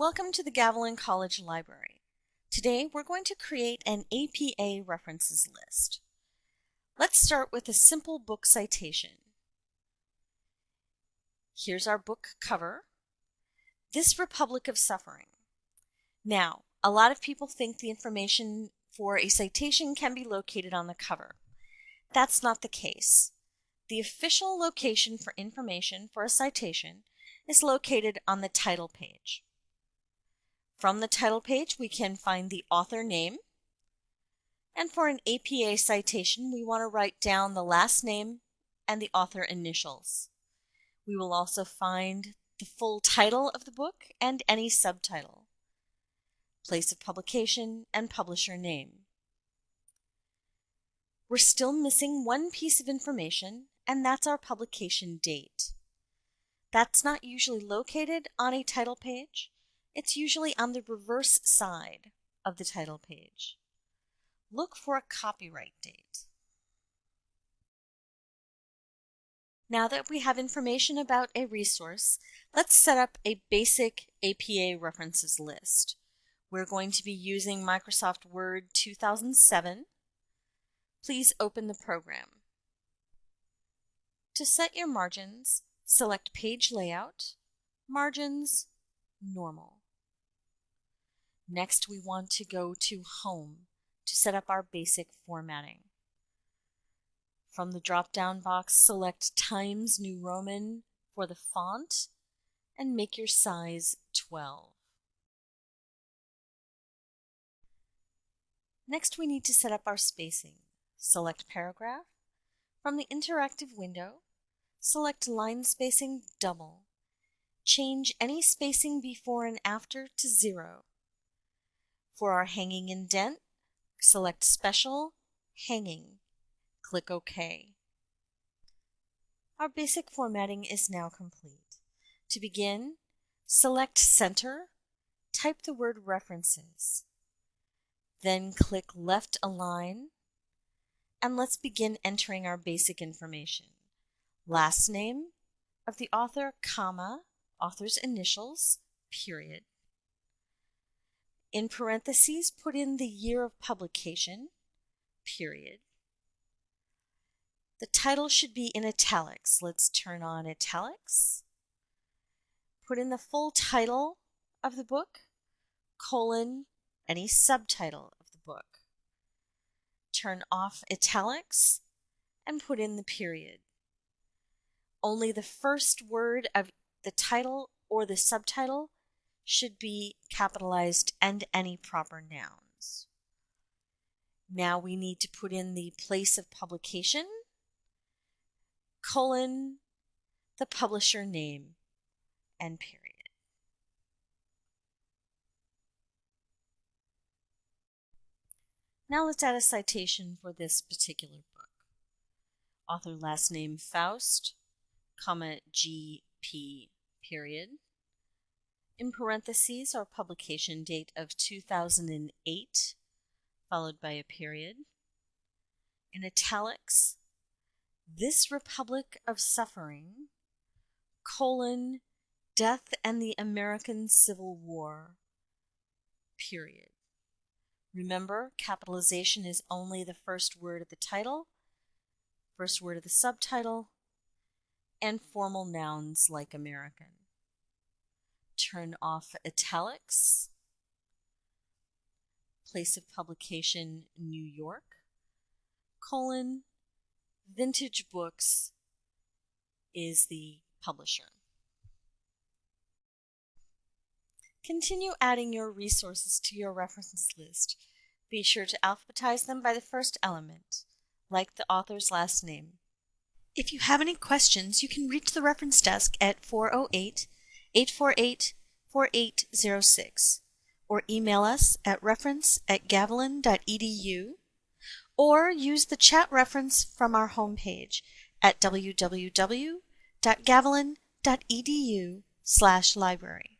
Welcome to the Gavilan College Library. Today we're going to create an APA references list. Let's start with a simple book citation. Here's our book cover. This Republic of Suffering. Now, a lot of people think the information for a citation can be located on the cover. That's not the case. The official location for information for a citation is located on the title page. From the title page, we can find the author name. And for an APA citation, we want to write down the last name and the author initials. We will also find the full title of the book and any subtitle, place of publication, and publisher name. We're still missing one piece of information, and that's our publication date. That's not usually located on a title page, it's usually on the reverse side of the title page. Look for a copyright date. Now that we have information about a resource, let's set up a basic APA references list. We're going to be using Microsoft Word 2007. Please open the program. To set your margins, select Page Layout, Margins, Normal. Next, we want to go to Home to set up our basic formatting. From the drop-down box, select Times New Roman for the font and make your size 12. Next, we need to set up our spacing. Select Paragraph. From the interactive window, select Line Spacing Double. Change any spacing before and after to zero. For our hanging indent, select Special, Hanging. Click OK. Our basic formatting is now complete. To begin, select Center, type the word References. Then click Left Align, and let's begin entering our basic information. Last name of the author, comma, author's initials, period. In parentheses, put in the year of publication, period. The title should be in italics. Let's turn on italics. Put in the full title of the book, colon, any subtitle of the book. Turn off italics and put in the period. Only the first word of the title or the subtitle should be capitalized and any proper nouns. Now we need to put in the place of publication, colon, the publisher name, and period. Now let's add a citation for this particular book. Author last name Faust, comma G.P. period in parentheses our publication date of 2008, followed by a period. In italics, this Republic of Suffering, colon, Death and the American Civil War, period. Remember, capitalization is only the first word of the title, first word of the subtitle, and formal nouns like American turn off italics. Place of publication, New York, colon, Vintage Books is the publisher. Continue adding your resources to your references list. Be sure to alphabetize them by the first element, like the author's last name. If you have any questions, you can reach the reference desk at 408 848 4806 or email us at reference at or use the chat reference from our homepage at www.gavilan.edu slash library.